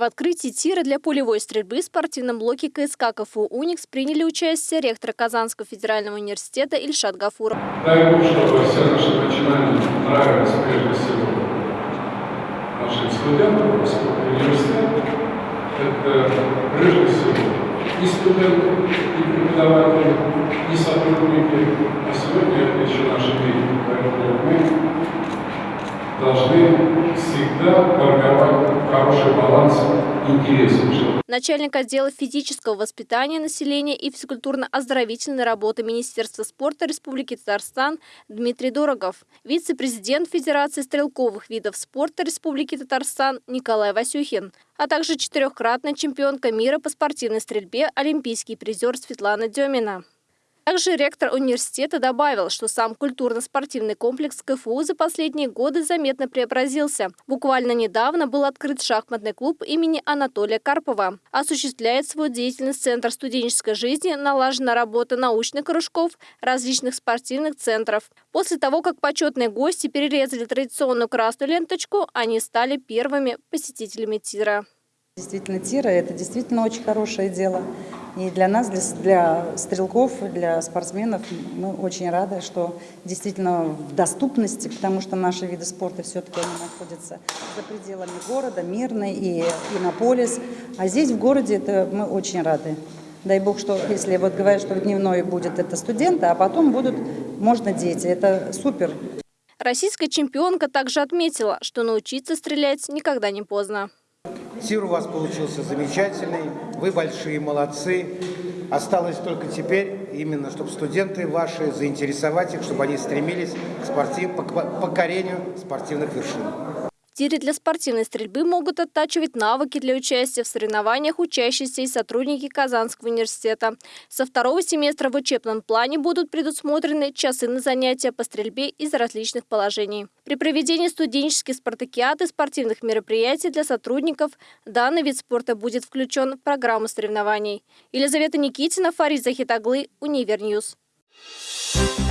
В открытии тира для полевой стрельбы в спортивном блоке КСК КФУ «Уникс» приняли участие ректор Казанского федерального университета Ильшат Гафуров. Дай Бог, чтобы все наши начинания нравились прежде всего нашим студентам, поскольку университет – это прежде всего и студенты, и преподаватели, и сотрудники, а сегодня это еще наши дети. Поэтому мы должны всегда формировать хороший баланс интересов. Начальник отдела физического воспитания населения и физкультурно-оздоровительной работы Министерства спорта Республики Татарстан Дмитрий Дорогов, вице-президент Федерации стрелковых видов спорта Республики Татарстан Николай Васюхин, а также четырехкратная чемпионка мира по спортивной стрельбе олимпийский призер Светлана Демина. Также ректор университета добавил, что сам культурно-спортивный комплекс КФУ за последние годы заметно преобразился. Буквально недавно был открыт шахматный клуб имени Анатолия Карпова. Осуществляет свою деятельность Центр студенческой жизни, налажена работа научных кружков, различных спортивных центров. После того, как почетные гости перерезали традиционную красную ленточку, они стали первыми посетителями тира. Действительно, тира – это действительно очень хорошее дело. И для нас, для, для стрелков, для спортсменов мы очень рады, что действительно в доступности, потому что наши виды спорта все-таки находятся за пределами города, Мирный и Иннополис. А здесь в городе это мы очень рады. Дай бог, что если вот говорят, что в дневной будет это студенты, а потом будут, можно дети. Это супер. Российская чемпионка также отметила, что научиться стрелять никогда не поздно. Тир у вас получился замечательный, вы большие молодцы. Осталось только теперь именно, чтобы студенты ваши заинтересовать их, чтобы они стремились к спортив, к покорению спортивных вершин тире для спортивной стрельбы могут оттачивать навыки для участия в соревнованиях учащиеся и сотрудники Казанского университета. Со второго семестра в учебном плане будут предусмотрены часы на занятия по стрельбе из различных положений. При проведении студенческих спартакиад и спортивных мероприятий для сотрудников данный вид спорта будет включен в программу соревнований. Елизавета Никитина, Фарид Захитоглы, Univer News. Thank you.